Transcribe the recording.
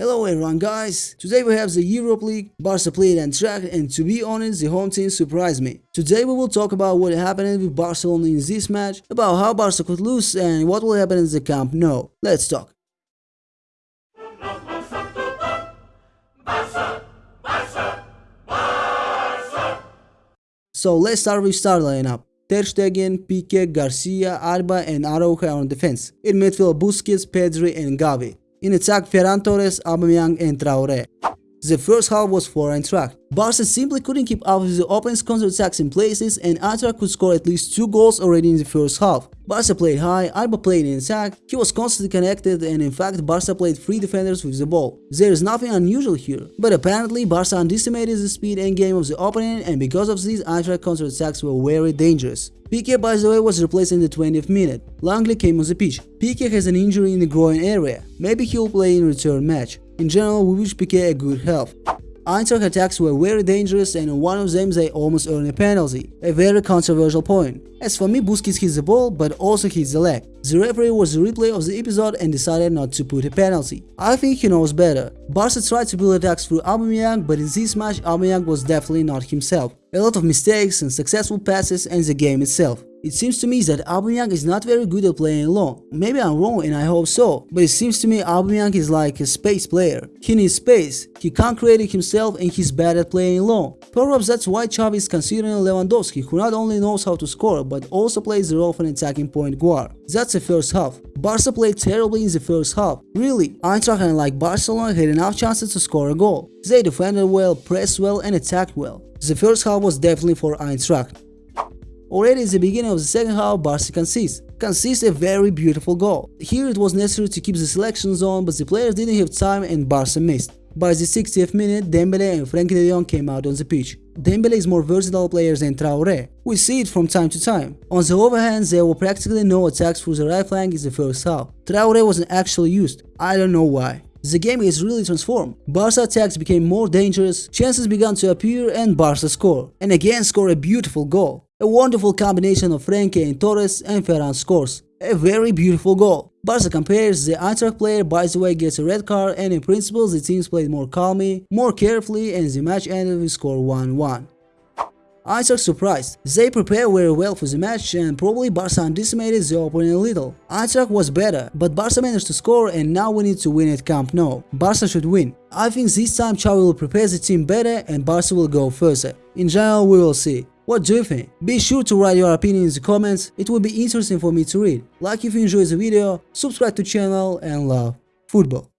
Hello everyone guys, today we have the Europe League, Barca played Eintracht and to be honest the home team surprised me. Today we will talk about what happened with Barcelona in this match, about how Barca could lose and what will happen in the Camp Nou. Let's talk. So let's start with start lineup. Ter Stegen, Pique, Garcia, Alba and Araujo on defense. In midfield Busquets, Pedri and Gavi. In attack Ferran Torres, Aubameyang and Traore. The first half was for Eintracht. Barca simply couldn't keep up with the opponent's counter-attacks in places and Eintracht could score at least two goals already in the first half. Barca played high, Alba played in attack, he was constantly connected and in fact Barca played three defenders with the ball. There is nothing unusual here, but apparently Barca underestimated the speed and game of the opponent and because of this Eintracht counter-attacks were very dangerous. Pique by the way was replaced in the 20th minute. Lenglet came on the pitch. Pique has an injury in the groin area. Maybe he'll play in return match. In general, we wish Pique a good health. Eintracht attacks were very dangerous and in one of them they almost earned a penalty, a very controversial point. As for me, Busquets hits the ball but also hits the leg. The referee was the replay of the episode and decided not to put a penalty. I think he knows better. Barca tried to build attacks through Aubameyang but in this match Aubameyang was definitely not himself. A lot of mistakes and successful passes and the game itself. It seems to me that Aubameyang is not very good at playing alone. Maybe I'm wrong and I hope so, but it seems to me Aubameyang is like a space player. He needs space, he can't create it himself and he's bad at playing alone. Perhaps that's why Xavi is considering Lewandowski who not only knows how to score but also plays the role of an attacking point guard. That's the first half. Barca played terribly in the first half. Really, Eintracht and like Barcelona had enough chances to score a goal. They defended well, pressed well and attacked well. The first half was definitely for Eintracht. Already in the beginning of the second half, Barca concedes. Concedes a very beautiful goal. Here it was necessary to keep the selection zone, but the players didn't have time and Barca missed. By the 60th minute, Dembele and Frenkie de Jong came out on the pitch. Dembele is more versatile player than Traore. We see it from time to time. On the other hand, there were practically no attacks through the right flank in the first half. Traore wasn't actually used. I don't know why. The game is really transformed. Barca attacks became more dangerous, chances began to appear and Barca score. And again score a beautiful goal. A wonderful combination of Frenkie and Torres and Ferran scores. A very beautiful goal. Barca compares, the Eintracht player by the way gets a red card and in principle the teams played more calmly, more carefully and the match ended with score 1-1. Eintracht surprised. They prepared very well for the match and probably Barca underestimated the opponent a little. Eintracht was better, but Barca managed to score and now we need to win at Camp Nou. Barca should win. I think this time Xavi will prepare the team better and Barca will go further. In general, we will see. What do you think? Be sure to write your opinion in the comments, it will be interesting for me to read. Like if you enjoyed the video, subscribe to channel and love football.